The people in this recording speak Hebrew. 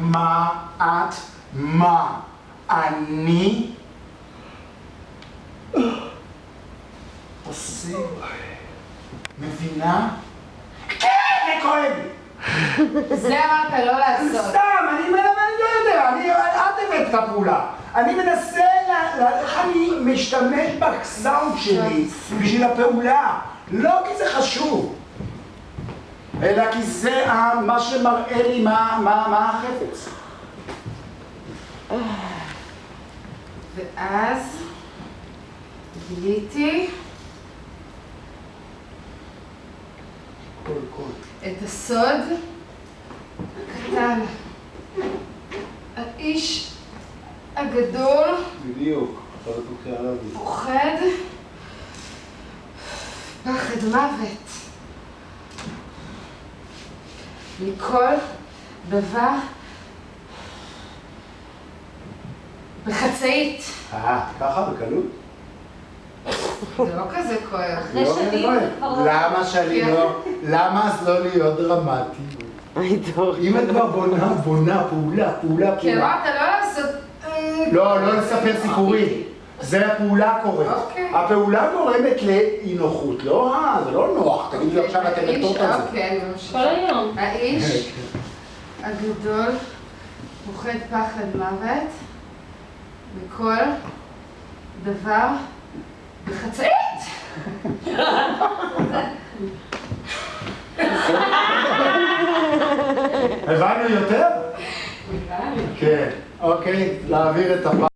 מה את מה אני עושים מבינה? כן, זה כואב זה אמרת לא לעשות. סתם, אני לא יודע, אני, את הבאת את הפעולה. אני מנסה, איך אני משתמש בסאונד שלי בשביל הפעולה. לא כי זה חשוב, אלא כי זה מה שמראה לי מה, מה, מה החפץ. ואז גיליתי קול, קול. את הסוד הקטן. האיש הגדול בדיוק, קריאה להביא. פוחד פחד מוות מכל דבר בחצאית. אה, ככה בקלות? זה לא כזה כואב. אחרי לא שנים. זה כבר לא- למה שאני לא, למה אז לא להיות דרמטי? אם את כבר בונה, בונה, פעולה, פעולה, כי פעולה. אמרת לא לעשות... לא, לא לספר סיפורים. זה הפעולה קורית. אוקיי. הפעולה גורמת לאי נוחות. לא, אה, זה לא נוח. תגידי לי עכשיו את האיש- הנטות על זה. אוקיי, כל. היום. האיש הגדול פוחד פחד מוות מכל דבר בחצאית. הבנו יותר? כן. אוקיי, להעביר את הפעם.